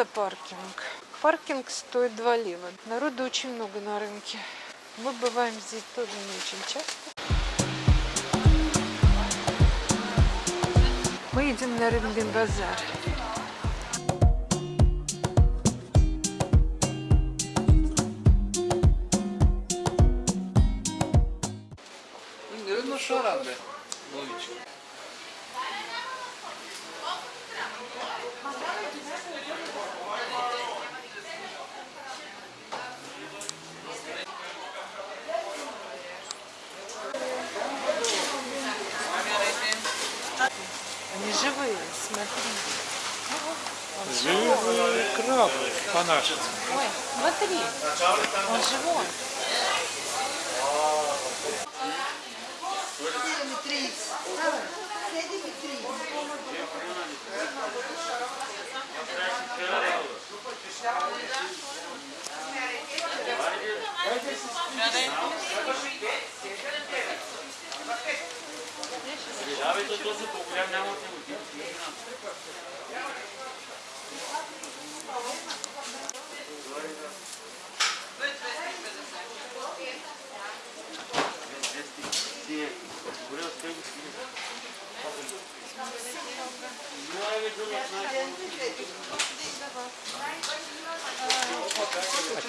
Это паркинг. Паркинг стоит 2 лева. Народу очень много на рынке. Мы бываем здесь тоже не очень часто. Мы едем на рыбный базар. Ну робить? Ловічка. Они живые, смотри. Живые крабы по-нашему. Ой, смотри, он живой. А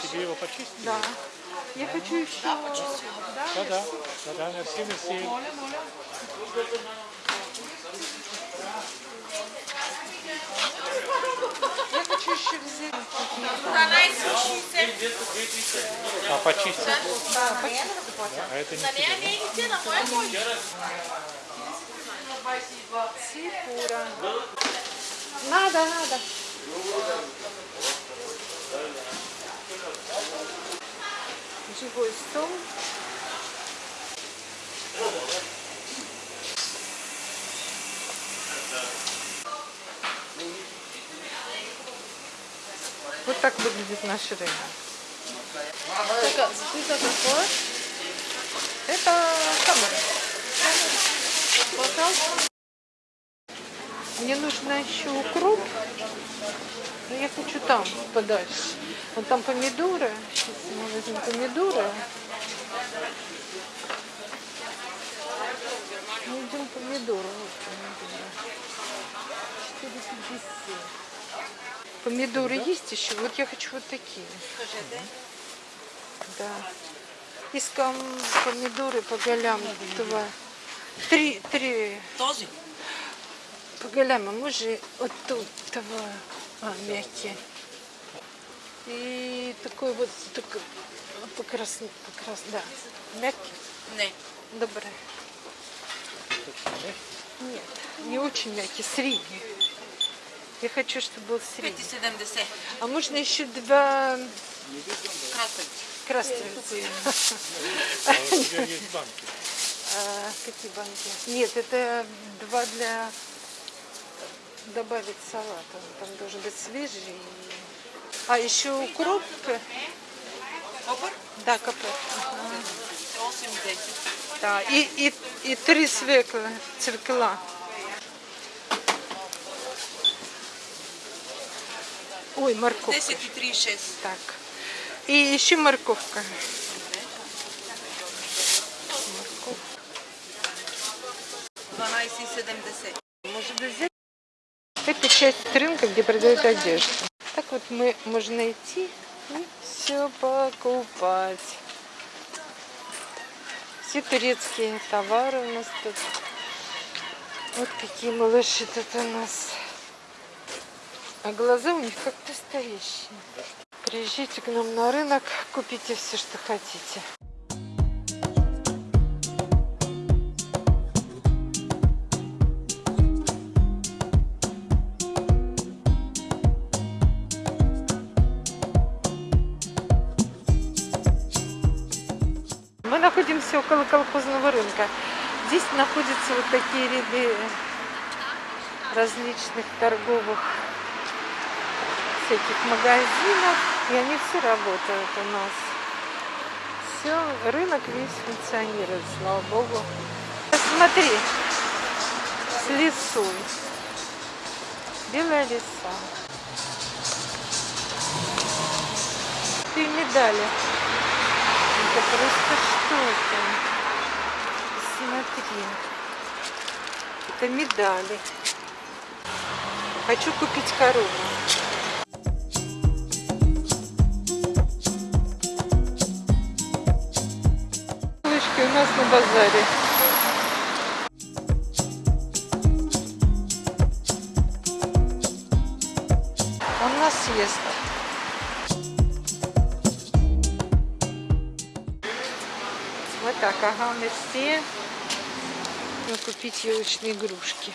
тебе его почистить? Да. Я хочу еще... Да, Да, да. Да, да, мерси, мерси. Я хочу еще взять. А почистить? Да, почему? А это не тебе. Сипура. Надо, надо. Живой стол. Вот так выглядит наш рынок. Так, это какое? Это камера. Пожалуйста. Мне нужно еще укроп. Но я хочу там подальше. Вот там помидоры. Сейчас мы возьмем помидоры. Мы идем помидоры. Вот помидоры. 4,50. Помидоры есть еще? Вот я хочу вот такие. Да. Искам помидоры по голям. Два. Три, три. Този? По голям, а може от тут того а, мягкие. И такой вот такой покрасный, покрас, да, мягкий. Не. Добре. Нет, не очень мягкий, средний. Я хочу, чтобы был средний. 5,70. А можно еще два красавицы? А у тебя есть банки. А, какие банки? Нет, это два для добавить салат. Он там должен быть свежий. А еще укроп. Копър? Да, капер. 8,10. Да, и, и, и три свекла, цвекла. Ой, морковка. 10,36. Так. И еще морковка. Морковка. 12,70. Может быть, взять? Это часть рынка, где продают одежду. Так вот мы можно идти и все покупать. Все турецкие товары у нас тут. Вот какие малыши тут у нас. А глаза у них как настоящие. Приезжайте к нам на рынок, купите все, что хотите. Мы находимся около колхозного рынка. Здесь находятся вот такие ряды различных торговых всяких магазинов. И они все работают у нас. Все, рынок весь функционирует, слава богу. Смотри, с лесой. Белая лиса. ты медали. Это просто что-то. Смотри. Это медали. Хочу купить корову. Нас на базаре. Он нас съест. Вот так, ага, мерси. Ну, купить елочные игрушки.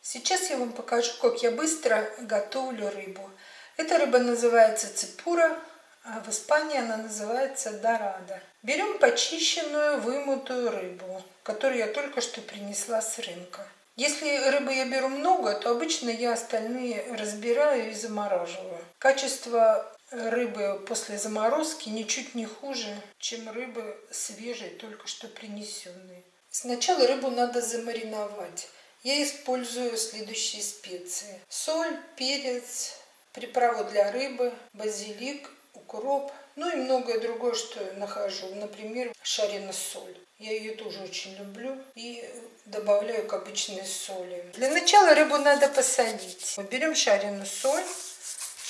Сейчас я вам покажу, как я быстро готовлю рыбу. Эта рыба называется цепура, а в Испании она называется дорада. Берем почищенную, вымытую рыбу, которую я только что принесла с рынка. Если рыбы я беру много, то обычно я остальные разбираю и замораживаю. Качество рыбы после заморозки ничуть не хуже, чем рыбы свежей, только что принесенной. Сначала рыбу надо замариновать. Я использую следующие специи. Соль, перец, приправу для рыбы, базилик, укроп, ну и многое другое, что я нахожу. Например, шарина соль. Я ее тоже очень люблю и добавляю к обычной соли. Для начала рыбу надо посолить. Мы берем шарину соль,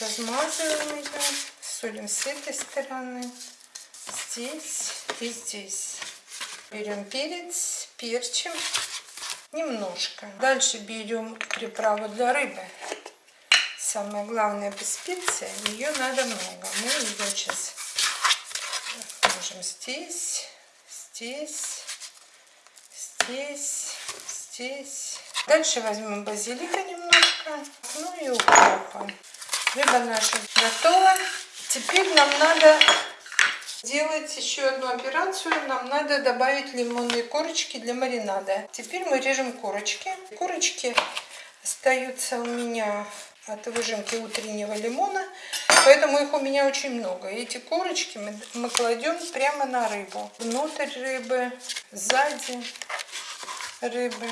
размазываем ее, солим с этой стороны, здесь и здесь. Берем перец, перчим немножко. Дальше берем приправу для рыбы. Самое главное по специя, ее надо много. Мы ее сейчас можем здесь, здесь, здесь, здесь. Дальше возьмем базилика немножко, ну и укропа. Рыба наша готова. Теперь нам надо делать еще одну операцию. Нам надо добавить лимонные корочки для маринада. Теперь мы режем корочки. Корочки остаются у меня от выжимки утреннего лимона, поэтому их у меня очень много. Эти корочки мы, мы кладем прямо на рыбу. Внутрь рыбы, сзади рыбы.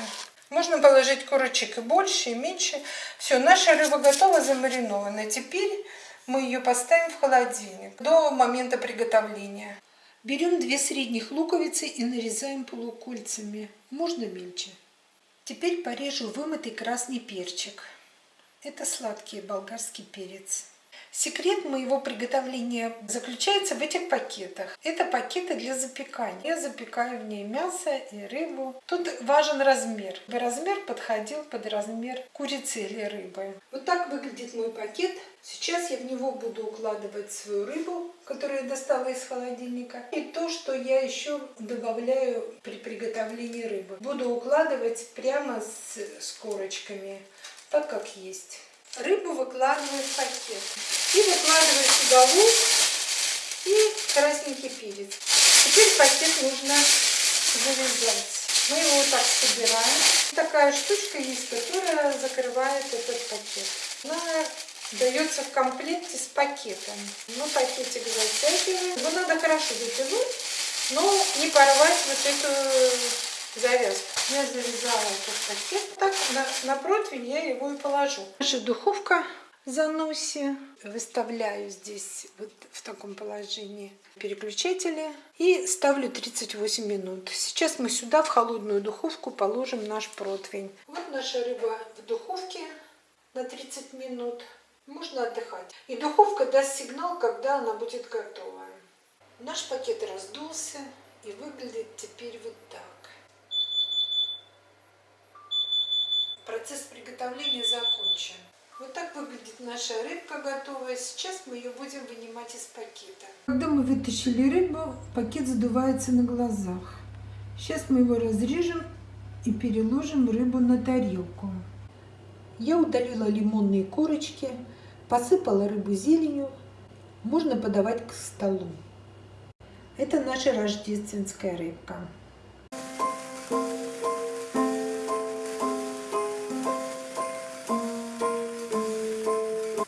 Можно положить корочек и больше, и меньше. Все, наша рыба готова, замаринована. Теперь мы ее поставим в холодильник до момента приготовления. Берем две средних луковицы и нарезаем полукольцами, можно мельче. Теперь порежу вымытый красный перчик. Это сладкий болгарский перец. Секрет моего приготовления заключается в этих пакетах. Это пакеты для запекания. Я запекаю в ней мясо и рыбу. Тут важен размер. Размер подходил под размер курицы или рыбы. Вот так выглядит мой пакет. Сейчас я в него буду укладывать свою рыбу, которую я достала из холодильника. И то, что я еще добавляю при приготовлении рыбы. Буду укладывать прямо с, с корочками, так как есть. Рыбу выкладываю в пакет. И выкладываю сюда лук и красненький перец. Теперь пакет нужно завязать. Мы его вот так собираем. Такая штучка есть, которая закрывает этот пакет. Она дается в комплекте с пакетом. Мы пакетик затягиваем. Его надо хорошо затянуть, но не порвать вот эту завязку. Я завязала этот пакет. Так, на, на противень я его и положу. Наша духовка в. Выставляю здесь вот в таком положении переключатели и ставлю 38 минут. Сейчас мы сюда в холодную духовку положим наш противень. Вот наша рыба в духовке на 30 минут. Можно отдыхать. И духовка даст сигнал, когда она будет готова. Наш пакет раздулся и выглядит теперь вот так. Процесс приготовления закончен. Вот так выглядит наша рыбка готовая. Сейчас мы ее будем вынимать из пакета. Когда мы вытащили рыбу, пакет задувается на глазах. Сейчас мы его разрежем и переложим рыбу на тарелку. Я удалила лимонные корочки, посыпала рыбу зеленью. Можно подавать к столу. Это наша рождественская рыбка.